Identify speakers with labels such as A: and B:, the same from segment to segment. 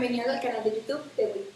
A: bienvenidos al canal de YouTube de Wii.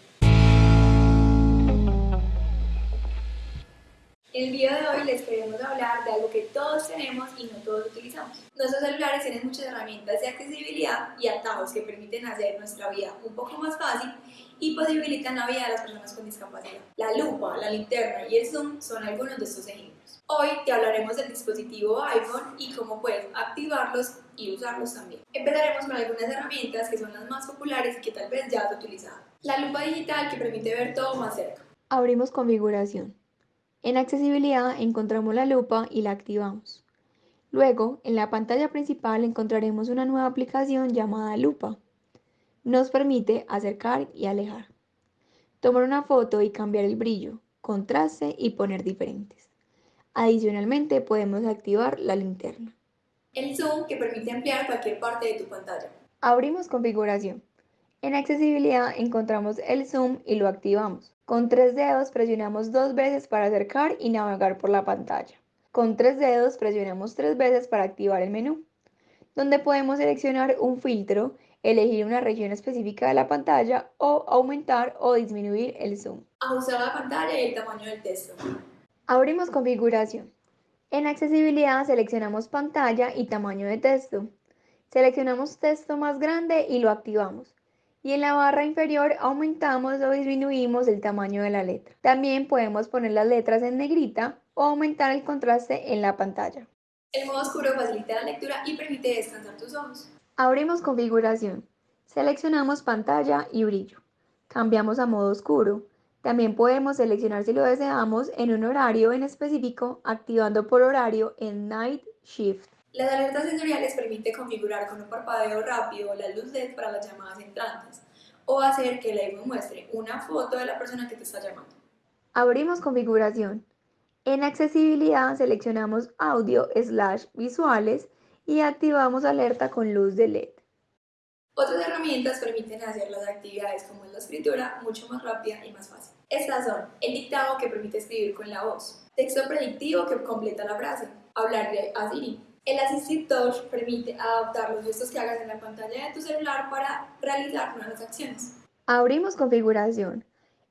A: El video de hoy les queremos hablar de algo que todos tenemos y no todos utilizamos. Nuestros celulares tienen muchas herramientas de accesibilidad y atajos que permiten hacer nuestra vida un poco más fácil y posibilitan la vida de las personas con discapacidad. La lupa, la linterna y el zoom son algunos de estos ejemplos. Hoy te hablaremos del dispositivo iPhone y cómo puedes activarlos y usarlos también. Empezaremos con algunas herramientas que son las más populares y que tal vez ya has utilizado. La lupa digital que permite ver todo más cerca.
B: Abrimos configuración. En accesibilidad encontramos la lupa y la activamos. Luego, en la pantalla principal encontraremos una nueva aplicación llamada lupa. Nos permite acercar y alejar. Tomar una foto y cambiar el brillo, contraste y poner diferentes. Adicionalmente podemos activar la linterna.
A: El zoom que permite ampliar cualquier parte de tu pantalla.
B: Abrimos configuración. En accesibilidad encontramos el zoom y lo activamos. Con tres dedos presionamos dos veces para acercar y navegar por la pantalla. Con tres dedos presionamos tres veces para activar el menú, donde podemos seleccionar un filtro, elegir una región específica de la pantalla o aumentar o disminuir el zoom.
A: Ajustar la pantalla y el tamaño del texto.
B: Abrimos configuración. En accesibilidad seleccionamos pantalla y tamaño de texto. Seleccionamos texto más grande y lo activamos y en la barra inferior aumentamos o disminuimos el tamaño de la letra. También podemos poner las letras en negrita o aumentar el contraste en la pantalla.
A: El modo oscuro facilita la lectura y permite descansar tus ojos.
B: Abrimos configuración. Seleccionamos pantalla y brillo. Cambiamos a modo oscuro. También podemos seleccionar si lo deseamos en un horario en específico, activando por horario en Night Shift.
A: Las alertas sensoriales permiten configurar con un parpadeo rápido la luz LED para las llamadas entrantes o hacer que el iPhone muestre una foto de la persona que te está llamando.
B: Abrimos configuración. En accesibilidad seleccionamos audio slash visuales y activamos alerta con luz de LED.
A: Otras herramientas permiten hacer las actividades como la escritura mucho más rápida y más fácil. Estas son el dictado que permite escribir con la voz, texto predictivo que completa la frase, hablarle a Siri, el Assistive Touch permite adaptar los gestos que hagas en la pantalla de tu celular para realizar nuevas acciones.
B: Abrimos configuración.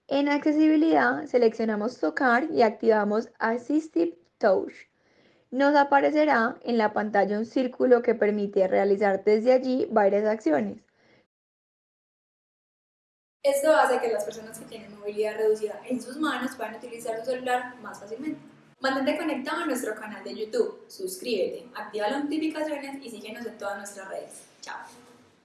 B: En accesibilidad seleccionamos tocar y activamos Assistive Touch. Nos aparecerá en la pantalla un círculo que permite realizar desde allí varias acciones.
A: Esto hace que las personas que tienen movilidad reducida en sus manos puedan utilizar su celular más fácilmente. Mantente conectado a nuestro canal de YouTube, suscríbete, activa las notificaciones y síguenos en todas nuestras redes. Chao.